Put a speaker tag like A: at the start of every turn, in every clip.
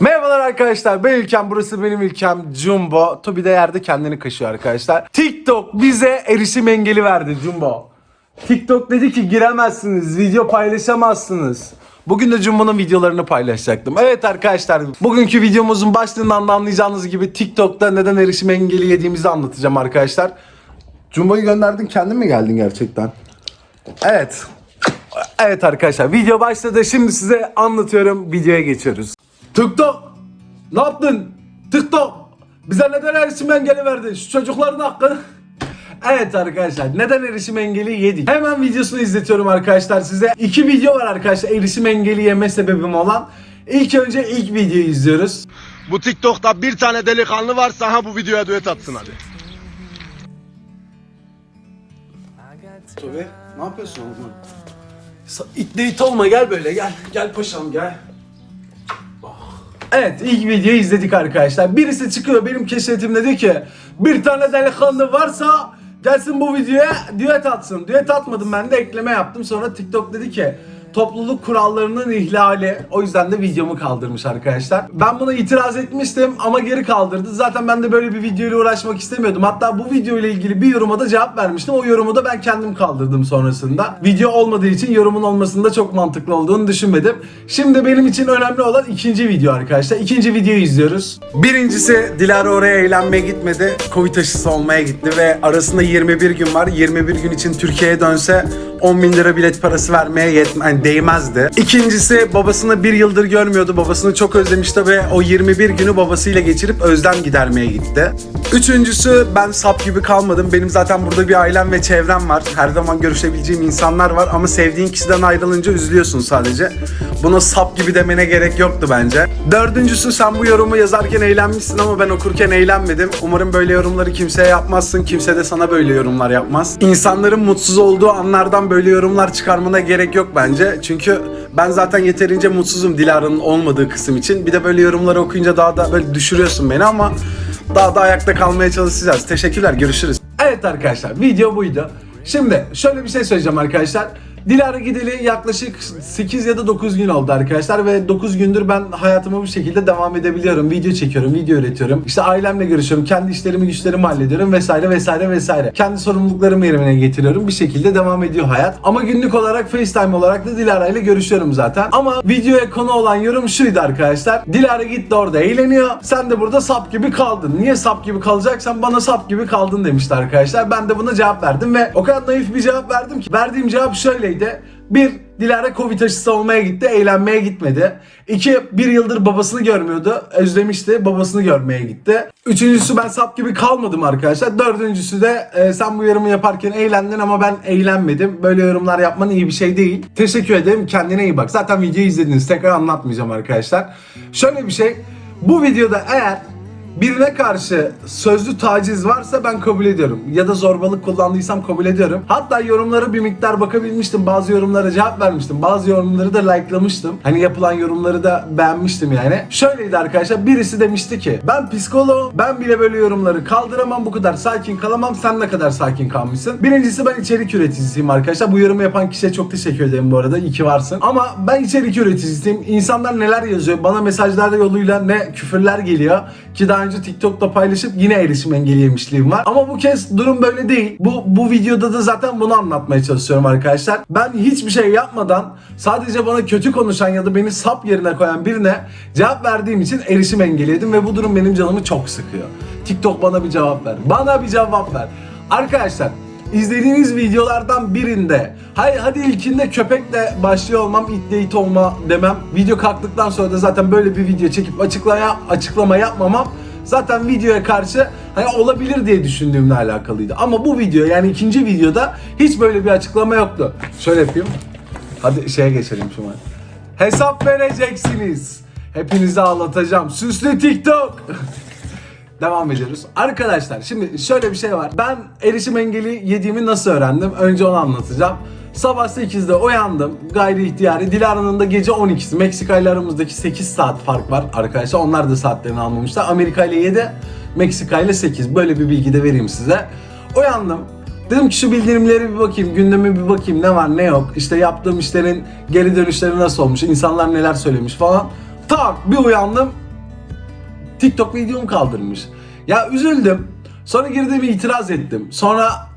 A: Merhabalar arkadaşlar ben İlkem burası benim İlkem Jumbo Tobi de yerde kendini kaşıyor arkadaşlar TikTok bize erişim engeli verdi Jumbo TikTok dedi ki giremezsiniz video paylaşamazsınız Bugün de Jumbo'nun videolarını paylaşacaktım. Evet arkadaşlar bugünkü videomuzun başlığından da anlayacağınız gibi TikTok'ta neden erişim engeli yediğimizi anlatacağım arkadaşlar. Jumbo'yu gönderdin kendin mi geldin gerçekten? Evet. Evet arkadaşlar video başladı. Şimdi size anlatıyorum. Videoya geçiyoruz. TikTok ne yaptın? TikTok bize neden erişim engeli verdi? Şu çocukların hakkı. Evet arkadaşlar neden erişim engeli yedik? Hemen videosunu izletiyorum arkadaşlar size. İki video var arkadaşlar erişim engeli yeme sebebim olan. İlk önce ilk videoyu izliyoruz.
B: Bu TikTok'ta bir tane delikanlı varsa ha bu videoya düet atsın hadi.
A: Tobi ne yapıyorsun oğlum? İtle it olma gel böyle gel. Gel paşam gel. Evet ilk videoyu izledik arkadaşlar. Birisi çıkıyor benim keşfetimde diyor ki bir tane delikanlı varsa gelsin bu videoya düet atsın. Düet atmadım ben de ekleme yaptım. Sonra TikTok dedi ki topluluk kurallarının ihlali. O yüzden de videomu kaldırmış arkadaşlar. Ben buna itiraz etmiştim ama geri kaldırdı. Zaten ben de böyle bir video ile uğraşmak istemiyordum. Hatta bu video ile ilgili bir yoruma da cevap vermiştim. O yorumu da ben kendim kaldırdım sonrasında. Video olmadığı için yorumun olmasında çok mantıklı olduğunu düşünmedim. Şimdi benim için önemli olan ikinci video arkadaşlar. İkinci videoyu izliyoruz. Birincisi Dilara oraya eğlenmeye gitmedi. Covid aşısı olmaya gitti ve arasında 21 gün var. 21 gün için Türkiye'ye dönse 10 bin lira bilet parası vermeye yetme, yani değmezdi. İkincisi babasını bir yıldır görmüyordu. Babasını çok özlemişti ve o 21 günü babasıyla geçirip özlem gidermeye gitti. Üçüncüsü ben sap gibi kalmadım. Benim zaten burada bir ailem ve çevrem var. Her zaman görüşebileceğim insanlar var ama sevdiğin kişiden ayrılınca üzülüyorsun sadece. Buna sap gibi demene gerek yoktu bence. Dördüncüsü sen bu yorumu yazarken eğlenmişsin ama ben okurken eğlenmedim. Umarım böyle yorumları kimseye yapmazsın. Kimse de sana böyle yorumlar yapmaz. İnsanların mutsuz olduğu anlardan böyle yorumlar çıkarmana gerek yok bence. Çünkü ben zaten yeterince mutsuzum Dilara'nın olmadığı kısım için. Bir de böyle yorumları okuyunca daha da böyle düşürüyorsun beni ama daha da ayakta kalmaya çalışacağız. Teşekkürler, görüşürüz. Evet arkadaşlar, video buydu. Şimdi şöyle bir şey söyleyeceğim arkadaşlar. Dilara gideli yaklaşık 8 ya da 9 gün oldu arkadaşlar ve 9 gündür ben hayatıma bu şekilde devam edebiliyorum. Video çekiyorum, video üretiyorum. İşte ailemle görüşüyorum, kendi işlerimi güçlerimi hallediyorum vesaire vesaire vesaire. Kendi sorumluluklarımı yerine getiriyorum. Bir şekilde devam ediyor hayat. Ama günlük olarak FaceTime olarak da Dilara ile görüşüyorum zaten. Ama videoya konu olan yorum şuydu arkadaşlar. Dilara gitti orada eğleniyor. Sen de burada sap gibi kaldın. Niye sap gibi kalacaksan bana sap gibi kaldın demişti arkadaşlar. Ben de buna cevap verdim ve o kadar naif bir cevap verdim ki. Verdiğim cevap şöyleydi. Bir, Dilara Covid aşısı olmaya gitti, eğlenmeye gitmedi. İki, bir yıldır babasını görmüyordu, özlemişti, babasını görmeye gitti. Üçüncüsü ben sap gibi kalmadım arkadaşlar. Dördüncüsü de e, sen bu yorumu yaparken eğlendin ama ben eğlenmedim. Böyle yorumlar yapman iyi bir şey değil. Teşekkür ederim, kendine iyi bak. Zaten videoyu izlediniz, tekrar anlatmayacağım arkadaşlar. Şöyle bir şey, bu videoda eğer Birine karşı sözlü taciz varsa ben kabul ediyorum. Ya da zorbalık kullandıysam kabul ediyorum. Hatta yorumlara bir miktar bakabilmiştim. Bazı yorumlara cevap vermiştim. Bazı yorumları da likelamıştım. Hani yapılan yorumları da beğenmiştim yani. Şöyleydi arkadaşlar. Birisi demişti ki ben psikoloğum. Ben bile böyle yorumları kaldıramam. Bu kadar sakin kalamam. Sen ne kadar sakin kalmışsın. Birincisi ben içerik üreticisiyim arkadaşlar. Bu yorumu yapan kişiye çok teşekkür ederim bu arada. İyi ki varsın. Ama ben içerik üreticisiyim. İnsanlar neler yazıyor. Bana mesajlar yoluyla ne küfürler geliyor. Ki daha önce TikTok'ta paylaşıp yine erişim engeli yemişliğim var. Ama bu kez durum böyle değil. Bu, bu videoda da zaten bunu anlatmaya çalışıyorum arkadaşlar. Ben hiçbir şey yapmadan sadece bana kötü konuşan ya da beni sap yerine koyan birine cevap verdiğim için erişim engeli yedim ve bu durum benim canımı çok sıkıyor. TikTok bana bir cevap ver. Bana bir cevap ver. Arkadaşlar İzlediğiniz videolardan birinde hay hadi ilkinde köpekle başlıyor olmam itle it olma demem video kalktıktan sonra da zaten böyle bir video çekip açıklama açıklama yapmamam zaten videoya karşı hani olabilir diye düşündüğümle alakalıydı. Ama bu video yani ikinci videoda hiç böyle bir açıklama yoktu. Şöyle yapayım. Hadi şeye geçelim şu an. Hesap vereceksiniz. Hepinizi ağlatacağım. Süslü TikTok. Devam ediyoruz. Arkadaşlar şimdi şöyle bir şey var. Ben erişim engeli yediğimi nasıl öğrendim? Önce onu anlatacağım. Sabah 8'de uyandım. Gayri ihtiyari. Dilara'nın da gece 12'si. Meksika ile aramızdaki 8 saat fark var arkadaşlar. Onlar da saatlerini almamışlar. Amerika ile 7, Meksika ile 8. Böyle bir bilgi de vereyim size. Uyandım. Dedim ki şu bildirimleri bir bakayım, gündeme bir bakayım ne var ne yok. İşte yaptığım işlerin geri dönüşleri nasıl olmuş, insanlar neler söylemiş falan. Tak bir uyandım TikTok videomu kaldırmış. Ya üzüldüm. Sonra girdim itiraz ettim. Sonra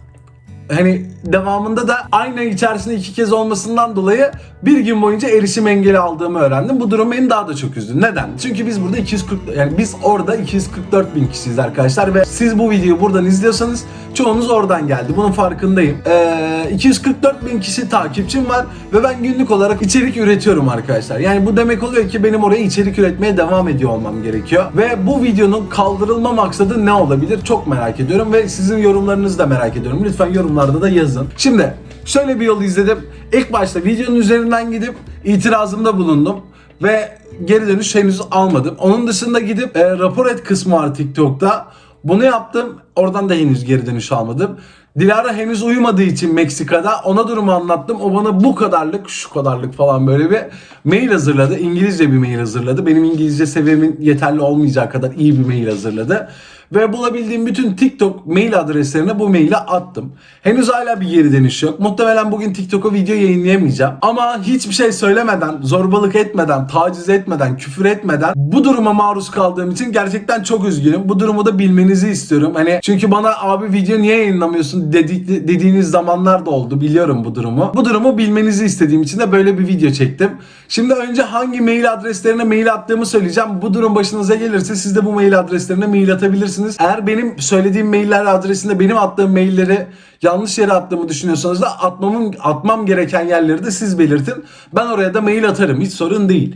A: hani devamında da aynı ay içerisinde iki kez olmasından dolayı bir gün boyunca erişim engeli aldığımı öğrendim. Bu durum beni daha da çok üzdü. Neden? Çünkü biz burada 240 yani biz orada 244 bin kişiyiz arkadaşlar ve siz bu videoyu buradan izliyorsanız çoğunuz oradan geldi. Bunun farkındayım. Ee, 244 bin kişi takipçim var ve ben günlük olarak içerik üretiyorum arkadaşlar. Yani bu demek oluyor ki benim oraya içerik üretmeye devam ediyor olmam gerekiyor. Ve bu videonun kaldırılma maksadı ne olabilir? Çok merak ediyorum ve sizin yorumlarınızı da merak ediyorum. Lütfen yorumlarda da yazın. Şimdi şöyle bir yol izledim. İlk başta videonun üzerinden gidip itirazımda bulundum ve geri dönüş henüz almadım. Onun dışında gidip e, rapor et kısmı var TikTok'ta. Bunu yaptım. Oradan da henüz geri dönüş almadım. Dilara henüz uyumadığı için Meksika'da ona durumu anlattım. O bana bu kadarlık, şu kadarlık falan böyle bir mail hazırladı. İngilizce bir mail hazırladı. Benim İngilizce seviyemin yeterli olmayacağı kadar iyi bir mail hazırladı. Ve bulabildiğim bütün TikTok mail adreslerine bu maili attım. Henüz hala bir geri dönüş yok. Muhtemelen bugün TikTok'a video yayınlayamayacağım. Ama hiçbir şey söylemeden, zorbalık etmeden, taciz etmeden, küfür etmeden bu duruma maruz kaldığım için gerçekten çok üzgünüm. Bu durumu da bilmenizi istiyorum. Hani çünkü bana abi video niye yayınlamıyorsun dedi, dediğiniz zamanlar da oldu. Biliyorum bu durumu. Bu durumu bilmenizi istediğim için de böyle bir video çektim. Şimdi önce hangi mail adreslerine mail attığımı söyleyeceğim. Bu durum başınıza gelirse siz de bu mail adreslerine mail atabilirsiniz. Eğer benim söylediğim mailler adresinde benim attığım mailleri yanlış yere attığımı düşünüyorsanız da atmamın atmam gereken yerleri de siz belirtin. Ben oraya da mail atarım. Hiç sorun değil.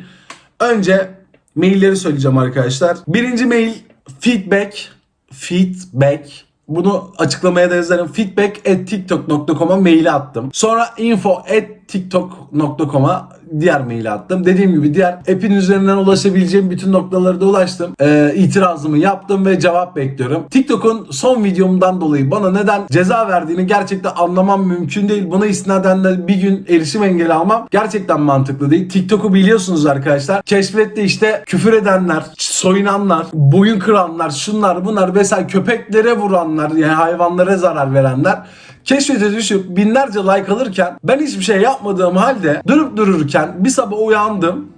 A: Önce mailleri söyleyeceğim arkadaşlar. Birinci mail feedback feedback bunu açıklamaya da yazarım. Feedback at tiktok.com'a mail attım. Sonra info at tiktok.com'a diğer mail attım. Dediğim gibi diğer app'in üzerinden ulaşabileceğim bütün noktalara da ulaştım. Ee, itirazımı yaptım ve cevap bekliyorum. TikTok'un son videomdan dolayı bana neden ceza verdiğini gerçekten anlamam mümkün değil. Buna istinaden de bir gün erişim engeli almam gerçekten mantıklı değil. TikTok'u biliyorsunuz arkadaşlar. Keşfette işte küfür edenler, soyunanlar, boyun kıranlar, şunlar bunlar vesaire köpeklere vuranlar yani hayvanlara zarar verenler keşfete düşüp binlerce like alırken ben hiçbir şey yapmadığım halde durup dururken bir sabah uyandım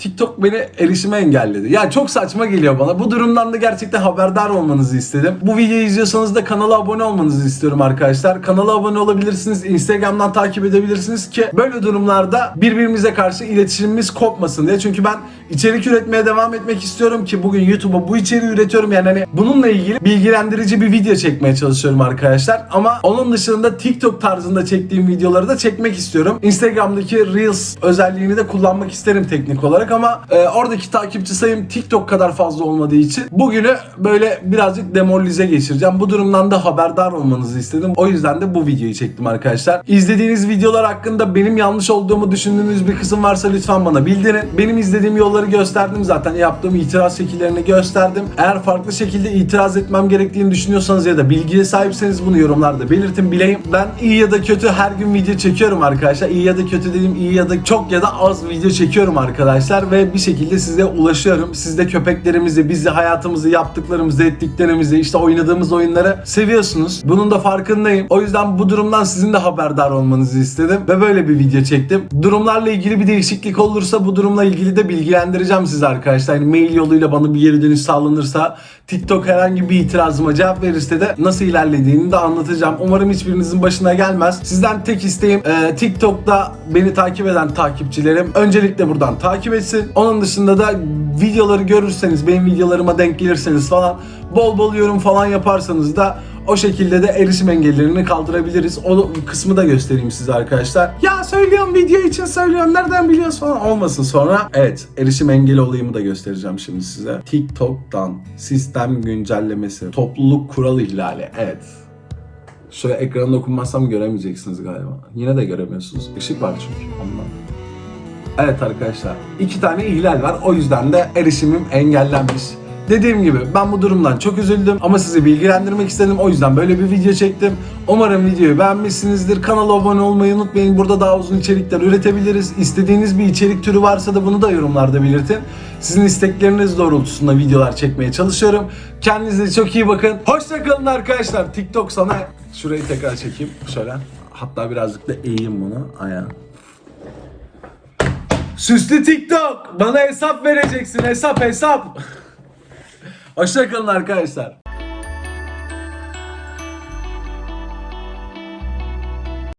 A: TikTok beni erişime engelledi. Ya çok saçma geliyor bana. Bu durumdan da gerçekten haberdar olmanızı istedim. Bu videoyu izliyorsanız da kanala abone olmanızı istiyorum arkadaşlar. Kanala abone olabilirsiniz. Instagram'dan takip edebilirsiniz ki böyle durumlarda birbirimize karşı iletişimimiz kopmasın diye. Çünkü ben içerik üretmeye devam etmek istiyorum ki bugün YouTube'a bu içeriği üretiyorum. Yani hani bununla ilgili bilgilendirici bir video çekmeye çalışıyorum arkadaşlar. Ama onun dışında TikTok tarzında çektiğim videoları da çekmek istiyorum. Instagram'daki Reels özelliğini de kullanmak isterim teknik olarak ama e, oradaki takipçi sayım TikTok kadar fazla olmadığı için bugünü böyle birazcık demoralize geçireceğim. Bu durumdan da haberdar olmanızı istedim. O yüzden de bu videoyu çektim arkadaşlar. İzlediğiniz videolar hakkında benim yanlış olduğumu düşündüğünüz bir kısım varsa lütfen bana bildirin. Benim izlediğim yolları gösterdim zaten. Yaptığım itiraz şekillerini gösterdim. Eğer farklı şekilde itiraz etmem gerektiğini düşünüyorsanız ya da bilgiye sahipseniz bunu yorumlarda belirtin bileyim. Ben iyi ya da kötü her gün video çekiyorum arkadaşlar. İyi ya da kötü dediğim iyi ya da çok ya da az video çekiyorum arkadaşlar ve bir şekilde size ulaşıyorum. Siz de köpeklerimizi, bizi, hayatımızı, yaptıklarımızı, ettiklerimizi, işte oynadığımız oyunları seviyorsunuz. Bunun da farkındayım. O yüzden bu durumdan sizin de haberdar olmanızı istedim ve böyle bir video çektim. Durumlarla ilgili bir değişiklik olursa bu durumla ilgili de bilgilendireceğim sizi arkadaşlar. Yani mail yoluyla bana bir geri dönüş sağlanırsa TikTok herhangi bir itirazıma cevap verirse de nasıl ilerlediğini de anlatacağım. Umarım hiçbirinizin başına gelmez. Sizden tek isteğim e, TikTok'ta beni takip eden takipçilerim öncelikle buradan takip etsin. Onun dışında da videoları görürseniz, benim videolarıma denk gelirseniz falan bol bol yorum falan yaparsanız da o şekilde de erişim engellerini kaldırabiliriz. O kısmı da göstereyim size arkadaşlar. Ya söylüyorum video için söylüyorum nereden biliyorsun falan olmasın sonra. Evet erişim engeli olayımı da göstereceğim şimdi size. TikTok'tan sistem güncellemesi, topluluk kural ihlali. Evet. Şöyle ekranda okunmazsam göremeyeceksiniz galiba. Yine de göremiyorsunuz. Işık var çünkü ondan. Evet arkadaşlar iki tane ihlal var o yüzden de erişimim engellenmiş. Dediğim gibi ben bu durumdan çok üzüldüm ama sizi bilgilendirmek istedim. O yüzden böyle bir video çektim. Umarım videoyu beğenmişsinizdir. Kanala abone olmayı unutmayın. Burada daha uzun içerikler üretebiliriz. İstediğiniz bir içerik türü varsa da bunu da yorumlarda belirtin. Sizin istekleriniz doğrultusunda videolar çekmeye çalışıyorum. Kendinize çok iyi bakın. Hoşçakalın arkadaşlar. TikTok sana şurayı tekrar çekeyim. Şöyle. Hatta birazcık da eğeyim bunu. Ayağa. Süslü TikTok. Bana hesap vereceksin. Hesap hesap. Hoşçakalın arkadaşlar.